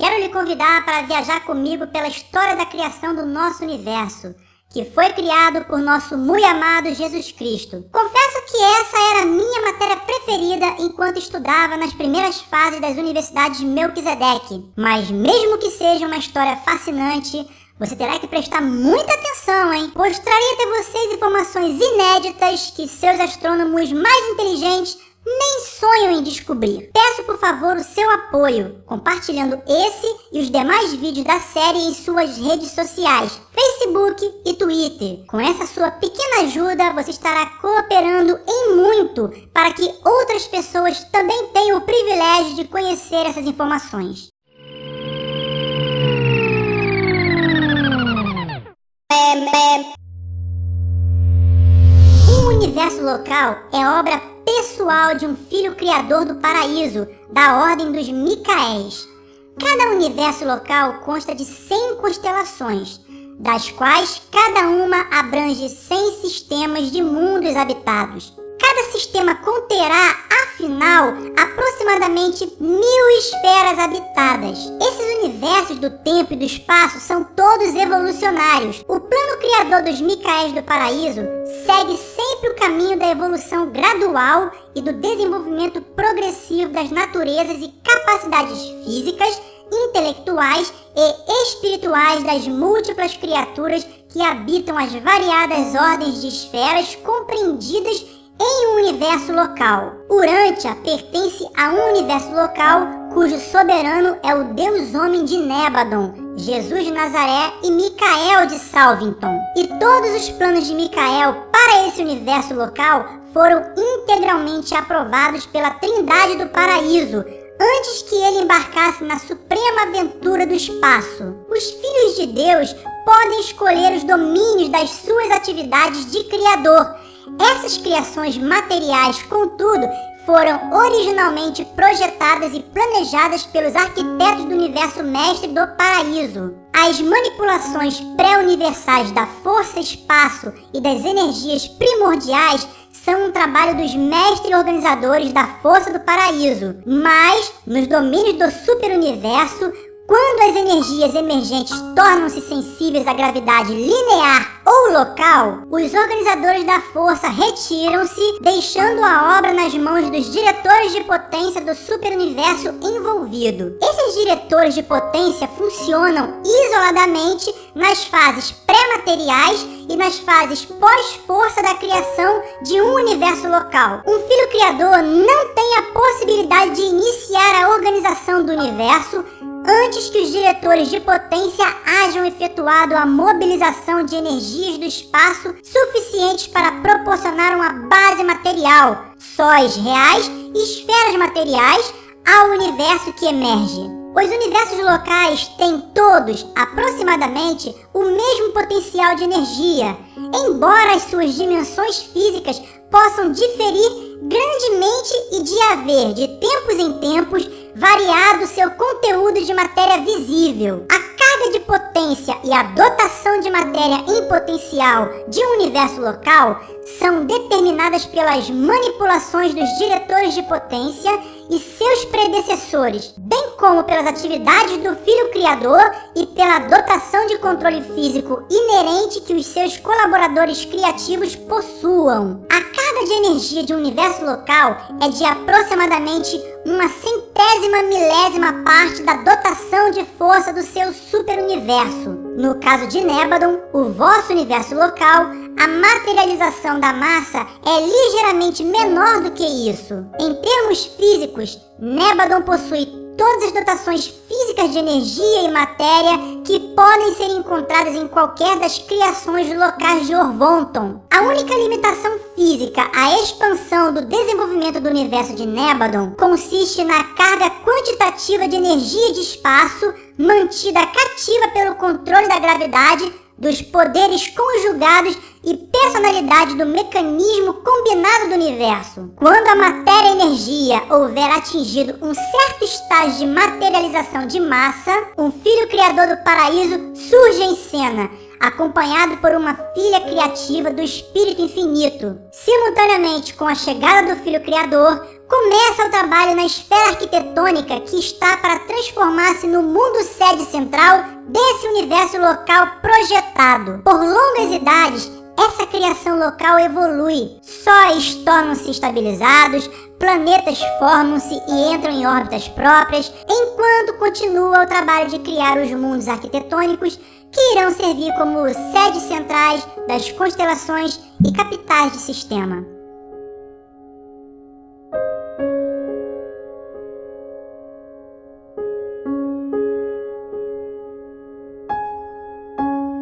Quero lhe convidar para viajar comigo pela história da criação do nosso universo, que foi criado por nosso muito amado Jesus Cristo. Confesso que essa era a minha matéria preferida enquanto estudava nas primeiras fases das universidades Melquisedeque. Mas mesmo que seja uma história fascinante, você terá que prestar muita atenção, hein? Pois trarei até vocês informações inéditas que seus astrônomos mais inteligentes nem sonham em descobrir. Peço por favor o seu apoio, compartilhando esse e os demais vídeos da série em suas redes sociais, Facebook e Twitter. Com essa sua pequena ajuda, você estará cooperando em muito para que outras pessoas também tenham o privilégio de conhecer essas informações. Um universo local é obra pessoal de um filho criador do paraíso, da ordem dos Micaéis. Cada universo local consta de 100 constelações, das quais cada uma abrange 100 sistemas de mundos habitados. Cada sistema conterá, afinal, aproximadamente mil esferas habitadas. Esses universos do tempo e do espaço são todos evolucionários. O plano criador dos Micaéis do Paraíso segue sempre o caminho da evolução gradual e do desenvolvimento progressivo das naturezas e capacidades físicas, intelectuais e espirituais das múltiplas criaturas que habitam as variadas ordens de esferas compreendidas em um universo local. Urantia pertence a um universo local cujo soberano é o deus homem de Nebadon, Jesus de Nazaré e Micael de Salvington. E todos os planos de Micael para esse universo local foram integralmente aprovados pela Trindade do Paraíso, antes que ele embarcasse na suprema aventura do espaço. Os filhos de Deus podem escolher os domínios das suas atividades de Criador, essas criações materiais, contudo, foram originalmente projetadas e planejadas pelos arquitetos do universo mestre do paraíso. As manipulações pré-universais da força-espaço e das energias primordiais são um trabalho dos mestres organizadores da força do paraíso, mas nos domínios do superuniverso, quando as energias emergentes tornam-se sensíveis à gravidade linear ou local, os organizadores da força retiram-se, deixando a obra nas mãos dos diretores de potência do superuniverso envolvido. Esses diretores de potência funcionam isoladamente nas fases pré-materiais e nas fases pós-força da criação de um universo local. Um filho criador não tem a possibilidade de iniciar a organização do universo antes que os diretores de potência hajam efetuado a mobilização de energias do espaço suficientes para proporcionar uma base material, sóis reais e esferas materiais ao universo que emerge. Os universos locais têm todos, aproximadamente, o mesmo potencial de energia, embora as suas dimensões físicas possam diferir grandemente e de haver, de tempos em tempos, variado seu conteúdo de matéria visível. A carga de potência e a dotação de matéria em potencial de um universo local são determinadas pelas manipulações dos diretores de potência e seus predecessores, bem como pelas atividades do Filho Criador e pela dotação de controle físico inerente que os seus colaboradores criativos possuam. A carga de energia de um universo local é de aproximadamente uma centésima milésima parte da dotação de força do seu superuniverso. No caso de Nebadon, o vosso universo local, a materialização da massa é ligeiramente menor do que isso. Em termos físicos, Nebadon possui todas as dotações físicas de energia e matéria que podem ser encontradas em qualquer das criações locais de Orvonton. A única limitação física à expansão do desenvolvimento do universo de Nebadon consiste na carga quantitativa de energia de espaço mantida cativa pelo controle da gravidade dos poderes conjugados e personalidade do mecanismo combinado do universo. Quando a matéria-energia houver atingido um certo estágio de materialização de massa, um filho criador do paraíso surge em cena, acompanhado por uma filha criativa do Espírito Infinito. Simultaneamente com a chegada do Filho Criador, começa o trabalho na esfera arquitetônica que está para transformar-se no mundo sede central desse universo local projetado. Por longas idades, essa criação local evolui, sóis tornam-se estabilizados, planetas formam-se e entram em órbitas próprias, enquanto continua o trabalho de criar os mundos arquitetônicos que irão servir como sedes centrais das constelações e capitais de sistema.